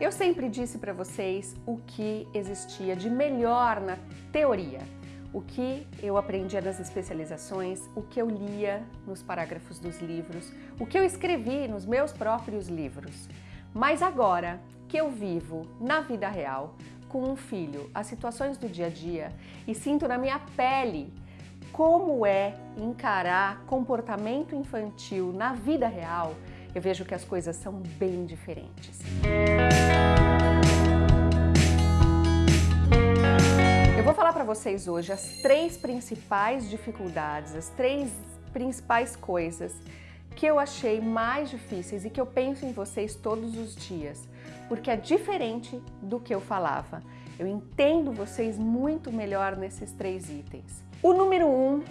Eu sempre disse para vocês o que existia de melhor na teoria, o que eu aprendia nas especializações, o que eu lia nos parágrafos dos livros, o que eu escrevi nos meus próprios livros. Mas agora que eu vivo na vida real, com um filho, as situações do dia a dia e sinto na minha pele como é encarar comportamento infantil na vida real, eu vejo que as coisas são bem diferentes. Falar para vocês hoje as três principais dificuldades, as três principais coisas que eu achei mais difíceis e que eu penso em vocês todos os dias, porque é diferente do que eu falava. Eu entendo vocês muito melhor nesses três itens. O número um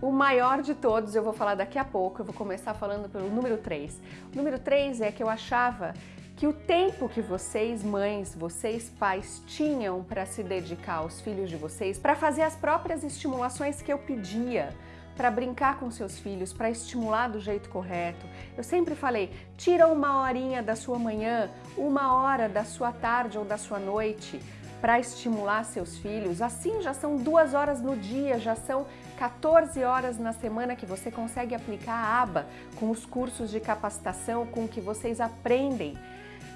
o maior de todos eu vou falar daqui a pouco, eu vou começar falando pelo número 3. O número 3 é que eu achava que o tempo que vocês, mães, vocês, pais, tinham para se dedicar aos filhos de vocês, para fazer as próprias estimulações que eu pedia, para brincar com seus filhos, para estimular do jeito correto. Eu sempre falei, tira uma horinha da sua manhã, uma hora da sua tarde ou da sua noite, para estimular seus filhos. Assim já são duas horas no dia, já são 14 horas na semana que você consegue aplicar a aba com os cursos de capacitação, com o que vocês aprendem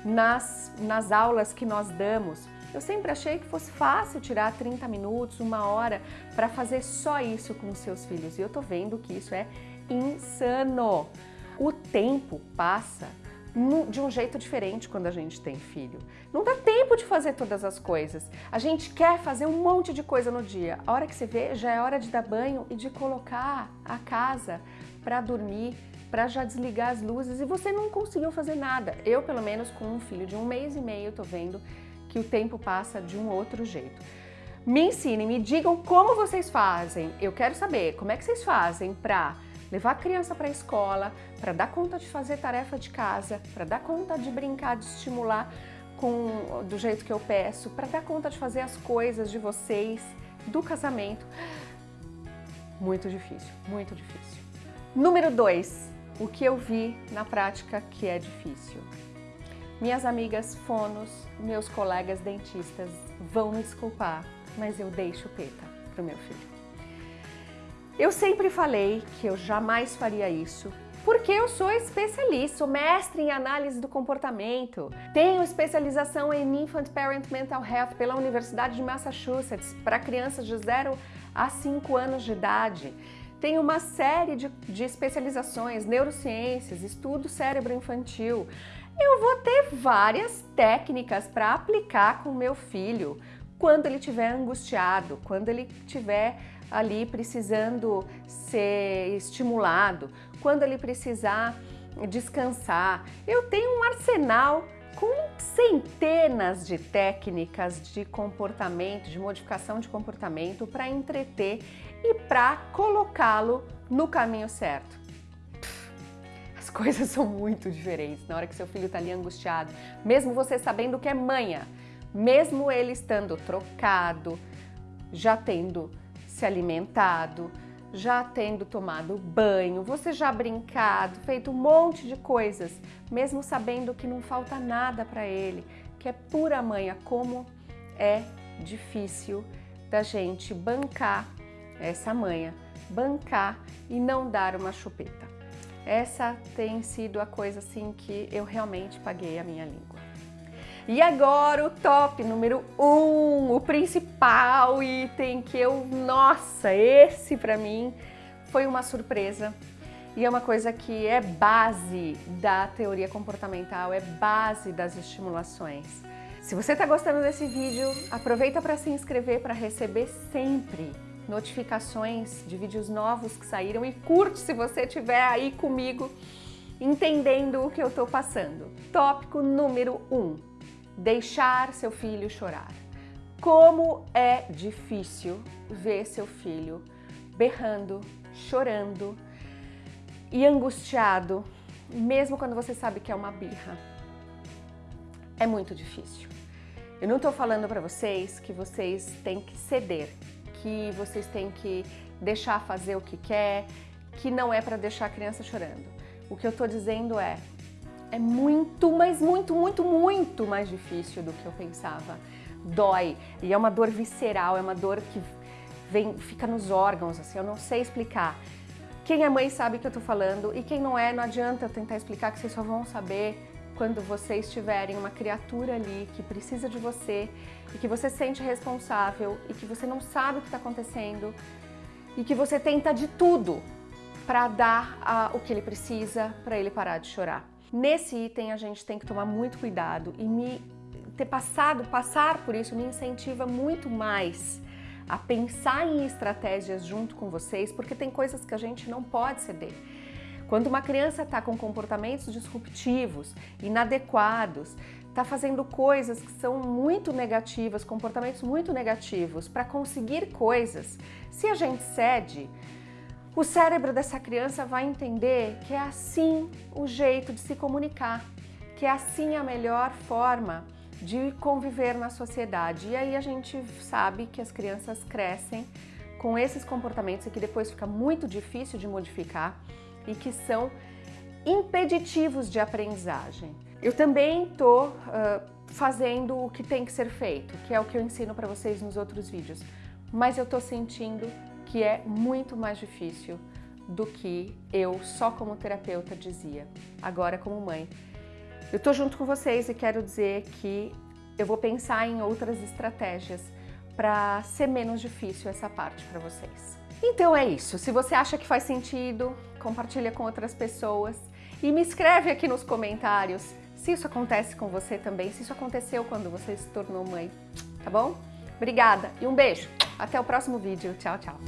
nas, nas aulas que nós damos. Eu sempre achei que fosse fácil tirar 30 minutos, uma hora para fazer só isso com os seus filhos e eu tô vendo que isso é insano. O tempo passa de um jeito diferente quando a gente tem filho. Não dá tempo de fazer todas as coisas. A gente quer fazer um monte de coisa no dia. A hora que você vê, já é hora de dar banho e de colocar a casa para dormir, para já desligar as luzes e você não conseguiu fazer nada. Eu, pelo menos, com um filho de um mês e meio, tô vendo que o tempo passa de um outro jeito. Me ensinem, me digam como vocês fazem. Eu quero saber como é que vocês fazem para levar a criança para a escola, para dar conta de fazer tarefa de casa, para dar conta de brincar, de estimular com, do jeito que eu peço, para dar conta de fazer as coisas de vocês, do casamento. Muito difícil, muito difícil. Número dois, o que eu vi na prática que é difícil. Minhas amigas fonos, meus colegas dentistas vão me desculpar, mas eu dei chupeta pro meu filho. Eu sempre falei que eu jamais faria isso, porque eu sou especialista, sou mestre em análise do comportamento. Tenho especialização em Infant Parent Mental Health pela Universidade de Massachusetts para crianças de 0 a 5 anos de idade. Tenho uma série de, de especializações, neurociências, estudo cérebro infantil. Eu vou ter várias técnicas para aplicar com meu filho quando ele estiver angustiado, quando ele estiver ali precisando ser estimulado, quando ele precisar descansar. Eu tenho um arsenal com centenas de técnicas de comportamento, de modificação de comportamento para entreter e para colocá-lo no caminho certo. As coisas são muito diferentes na hora que seu filho está ali angustiado, mesmo você sabendo que é manha, mesmo ele estando trocado, já tendo se alimentado, já tendo tomado banho, você já brincado, feito um monte de coisas, mesmo sabendo que não falta nada para ele, que é pura manha, como é difícil da gente bancar essa manha, bancar e não dar uma chupeta. Essa tem sido a coisa assim que eu realmente paguei a minha língua. E agora o top número um, o principal item que eu, nossa, esse para mim foi uma surpresa. E é uma coisa que é base da teoria comportamental, é base das estimulações. Se você está gostando desse vídeo, aproveita para se inscrever para receber sempre notificações de vídeos novos que saíram e curte se você estiver aí comigo entendendo o que eu estou passando. Tópico número 1. Um, deixar seu filho chorar. Como é difícil ver seu filho berrando, chorando e angustiado, mesmo quando você sabe que é uma birra. É muito difícil. Eu não estou falando para vocês que vocês têm que ceder, que vocês têm que deixar fazer o que quer, que não é para deixar a criança chorando. O que eu estou dizendo é, é muito, mas muito, muito, muito mais difícil do que eu pensava. Dói, e é uma dor visceral, é uma dor que vem, fica nos órgãos, assim, eu não sei explicar. Quem é mãe sabe o que eu tô falando, e quem não é, não adianta eu tentar explicar, que vocês só vão saber quando vocês tiverem uma criatura ali que precisa de você e que você sente responsável e que você não sabe o que está acontecendo e que você tenta de tudo para dar a, o que ele precisa para ele parar de chorar. Nesse item a gente tem que tomar muito cuidado e me ter passado, passar por isso me incentiva muito mais a pensar em estratégias junto com vocês, porque tem coisas que a gente não pode ceder. Quando uma criança está com comportamentos disruptivos, inadequados, está fazendo coisas que são muito negativas, comportamentos muito negativos para conseguir coisas, se a gente cede, o cérebro dessa criança vai entender que é assim o jeito de se comunicar, que é assim a melhor forma de conviver na sociedade. E aí a gente sabe que as crianças crescem com esses comportamentos e que depois fica muito difícil de modificar e que são impeditivos de aprendizagem. Eu também estou uh, fazendo o que tem que ser feito, que é o que eu ensino para vocês nos outros vídeos, mas eu estou sentindo que é muito mais difícil do que eu só como terapeuta dizia, agora como mãe. Eu estou junto com vocês e quero dizer que eu vou pensar em outras estratégias para ser menos difícil essa parte para vocês. Então é isso. Se você acha que faz sentido, compartilha com outras pessoas e me escreve aqui nos comentários se isso acontece com você também, se isso aconteceu quando você se tornou mãe, tá bom? Obrigada e um beijo. Até o próximo vídeo. Tchau, tchau.